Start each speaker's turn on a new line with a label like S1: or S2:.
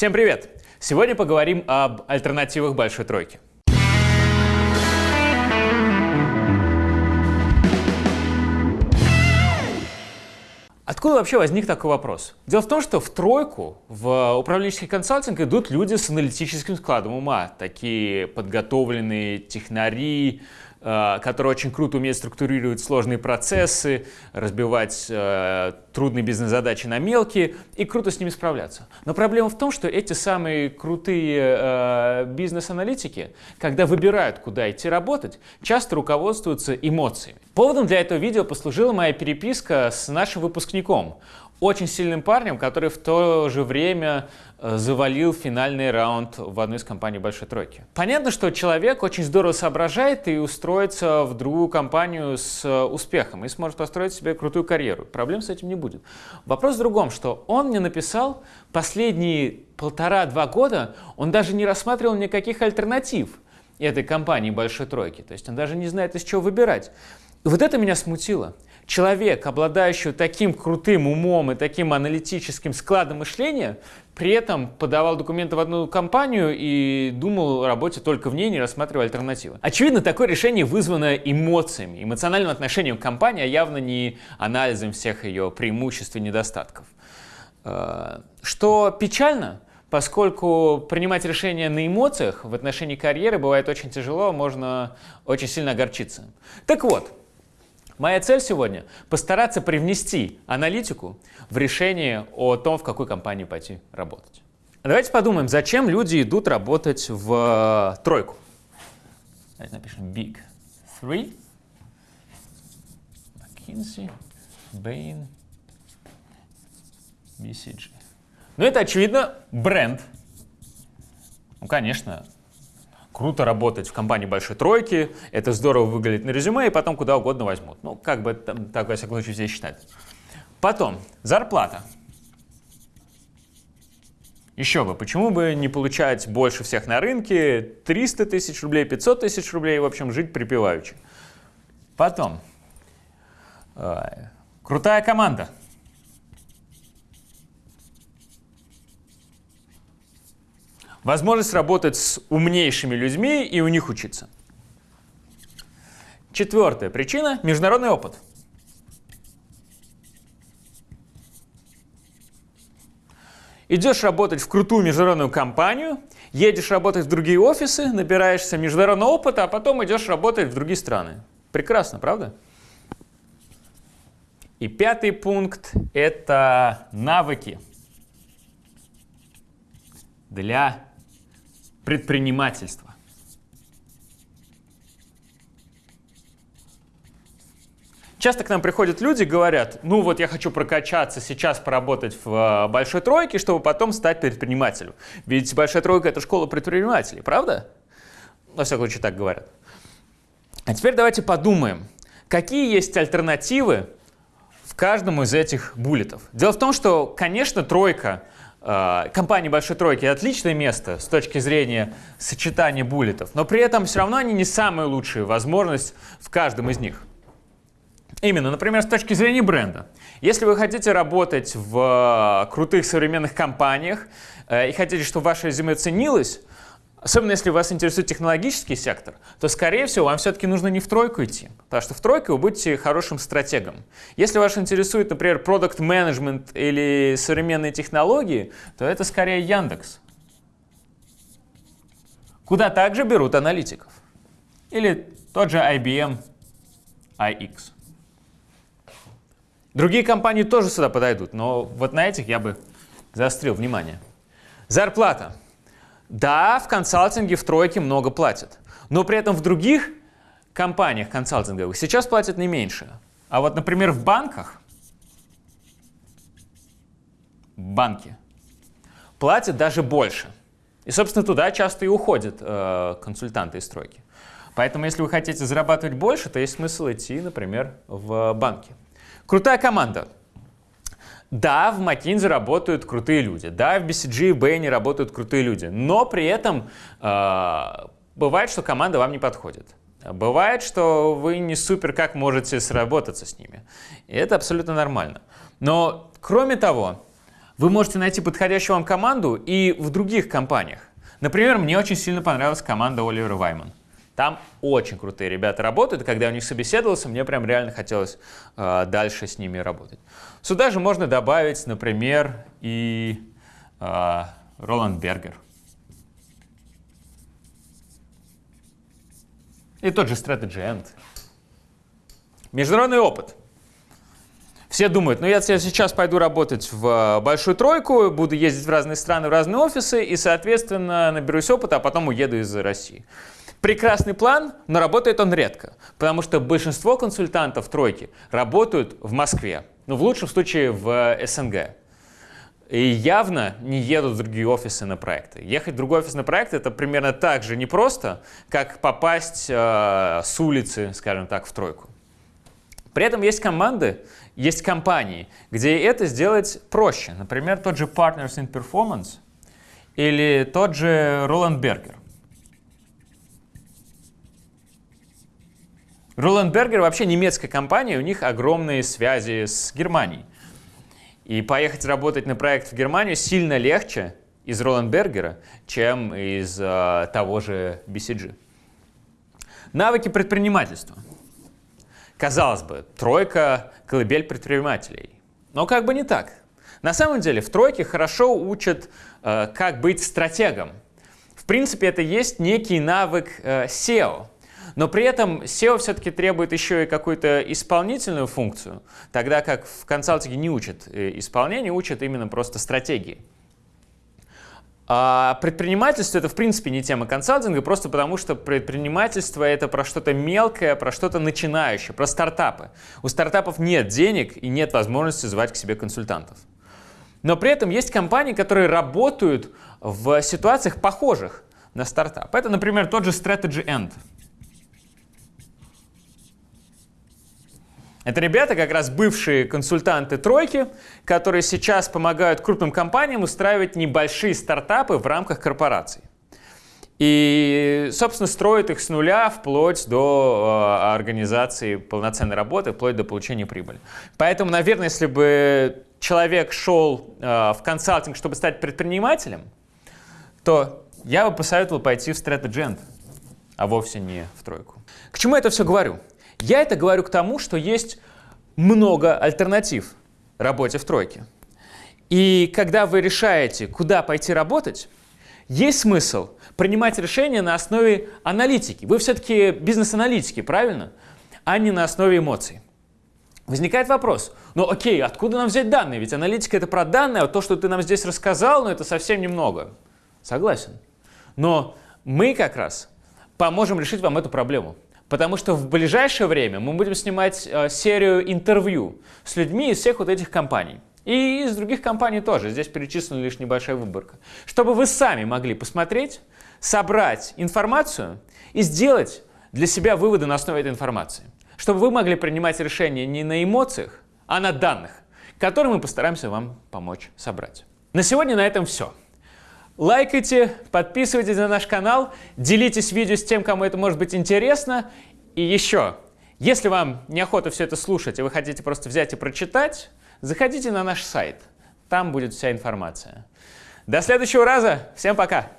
S1: Всем привет! Сегодня поговорим об альтернативах Большой Тройки. Откуда вообще возник такой вопрос? Дело в том, что в тройку, в управленческий консалтинг идут люди с аналитическим складом ума, такие подготовленные технари, который очень круто умеет структурировать сложные процессы, разбивать э, трудные бизнес-задачи на мелкие и круто с ними справляться. Но проблема в том, что эти самые крутые э, бизнес-аналитики, когда выбирают, куда идти работать, часто руководствуются эмоциями. Поводом для этого видео послужила моя переписка с нашим выпускником очень сильным парнем, который в то же время э, завалил финальный раунд в одной из компаний Большой Тройки. Понятно, что человек очень здорово соображает и устроится в другую компанию с э, успехом и сможет построить себе крутую карьеру. Проблем с этим не будет. Вопрос в другом, что он мне написал последние полтора-два года, он даже не рассматривал никаких альтернатив этой компании Большой Тройки. То есть он даже не знает, из чего выбирать. И вот это меня смутило человек, обладающий таким крутым умом и таким аналитическим складом мышления, при этом подавал документы в одну компанию и думал о работе только в ней, не рассматривая альтернативы. Очевидно, такое решение вызвано эмоциями, эмоциональным отношением к компании, а явно не анализом всех ее преимуществ и недостатков. Э, что печально, поскольку принимать решения на эмоциях в отношении карьеры бывает очень тяжело, можно очень сильно огорчиться. Так вот, Моя цель сегодня – постараться привнести аналитику в решение о том, в какой компании пойти работать. Давайте подумаем, зачем люди идут работать в э, тройку. Давайте напишем Big Three, McKinsey, Bain, BCG. Ну, это, очевидно, бренд. Ну, конечно, круто работать в компании большой тройки, это здорово выглядит на резюме, и потом куда угодно возьмут. Ну, как бы там, так, во всяком случае, все считают. Потом, зарплата. Еще бы, почему бы не получать больше всех на рынке, 300 тысяч рублей, 500 тысяч рублей, в общем, жить припеваючи. Потом, э, крутая команда. Возможность работать с умнейшими людьми и у них учиться. Четвертая причина – международный опыт. Идешь работать в крутую международную компанию, едешь работать в другие офисы, набираешься международного опыта, а потом идешь работать в другие страны. Прекрасно, правда? И пятый пункт – это навыки для предпринимательства. Часто к нам приходят люди и говорят, ну вот я хочу прокачаться сейчас, поработать в э, большой тройке, чтобы потом стать предпринимателем. Ведь большая тройка – это школа предпринимателей, правда? Во всяком случае, так говорят. А теперь давайте подумаем, какие есть альтернативы в каждом из этих буллетов. Дело в том, что, конечно, тройка Э, компании Большой Тройки отличное место с точки зрения сочетания буллетов, но при этом все равно они не самая лучшая возможность в каждом из них. Именно, например, с точки зрения бренда. Если вы хотите работать в крутых современных компаниях э, и хотите, чтобы ваше резюме ценилось, Особенно если вас интересует технологический сектор, то, скорее всего, вам все-таки нужно не в тройку идти, потому что в тройку вы будете хорошим стратегом. Если вас интересует, например, продукт менеджмент или современные технологии, то это скорее Яндекс. Куда также берут аналитиков. Или тот же IBM iX. Другие компании тоже сюда подойдут, но вот на этих я бы заострил внимание. Зарплата. Да, в консалтинге в тройке много платят, но при этом в других компаниях консалтинговых сейчас платят не меньше. А вот, например, в банках, банки платят даже больше. И, собственно, туда часто и уходят э, консультанты из стройки. Поэтому, если вы хотите зарабатывать больше, то есть смысл идти, например, в банки. Крутая команда. Да, в McKinsey работают крутые люди, да, в BCG и Bain работают крутые люди, но при этом э, бывает, что команда вам не подходит. Бывает, что вы не супер как можете сработаться с ними. И это абсолютно нормально. Но кроме того, Вы можете найти подходящую вам команду и в других компаниях. Например, мне очень сильно понравилась команда Оливера Вайман. Там очень крутые ребята работают, когда я у них собеседовался, мне прям реально хотелось э, дальше с ними работать. Сюда же можно добавить, например, и э, Роланд Бергер. И тот же Strategy End. Международный опыт. Все думают, ну я сейчас пойду работать в большую тройку, буду ездить в разные страны, в разные офисы, и, соответственно, наберусь опыта, а потом уеду из России. Прекрасный план, но работает он редко, потому что большинство консультантов тройки работают в Москве, ну в лучшем случае в СНГ. И явно не едут в другие офисы на проекты. Ехать в другой офис на проект это примерно так же непросто, как попасть э, с улицы, скажем так, в тройку. При этом есть команды, есть компании, где это сделать проще. Например, тот же Partners in Performance или тот же Roland Berger. Roland Berger вообще немецкая компания, у них огромные связи с Германией. И поехать работать на проект в Германию сильно легче из Роландбергера, чем из э, того же BCG. Навыки предпринимательства. Казалось бы, тройка – колыбель предпринимателей. Но как бы не так. На самом деле в тройке хорошо учат, э, как быть стратегом. В принципе, это есть некий навык э, SEO – но при этом SEO все-таки требует еще и какую-то исполнительную функцию, тогда как в консалтинге не учат э, исполнение, учат именно просто стратегии. А предпринимательство это в принципе не тема консалтинга, просто потому что предпринимательство это про что-то мелкое, про что-то начинающее, про стартапы. У стартапов нет денег и нет возможности звать к себе консультантов. Но при этом есть компании, которые работают в ситуациях похожих на стартап. Это, например, тот же Strategy End. Это ребята, как раз бывшие консультанты тройки, которые сейчас помогают крупным компаниям устраивать небольшие стартапы в рамках корпораций. И, собственно, строят их с нуля вплоть до э, организации полноценной работы, вплоть до получения прибыли. Поэтому, наверное, если бы человек шел э, в консалтинг, чтобы стать предпринимателем, то я бы посоветовал пойти в Strategy а вовсе не в тройку. К чему я это все говорю? Я это говорю к тому, что есть много альтернатив работе в тройке. И когда вы решаете, куда пойти работать, есть смысл принимать решения на основе аналитики. Вы все-таки бизнес-аналитики, правильно? А не на основе эмоций. Возникает вопрос, ну окей, откуда нам взять данные? Ведь аналитика это про данные, а то, что ты нам здесь рассказал, ну это совсем немного. Согласен. Но мы как раз поможем решить вам эту проблему. Потому что в ближайшее время мы будем снимать э, серию интервью с людьми из всех вот этих компаний. И из других компаний тоже. Здесь перечислена лишь небольшая выборка. Чтобы вы сами могли посмотреть, собрать информацию и сделать для себя выводы на основе этой информации. Чтобы вы могли принимать решения не на эмоциях, а на данных, которые мы постараемся вам помочь собрать. На сегодня на этом все. Лайкайте, подписывайтесь на наш канал, делитесь видео с тем, кому это может быть интересно. И еще, если вам неохота все это слушать, и вы хотите просто взять и прочитать, заходите на наш сайт. Там будет вся информация. До следующего раза. Всем пока!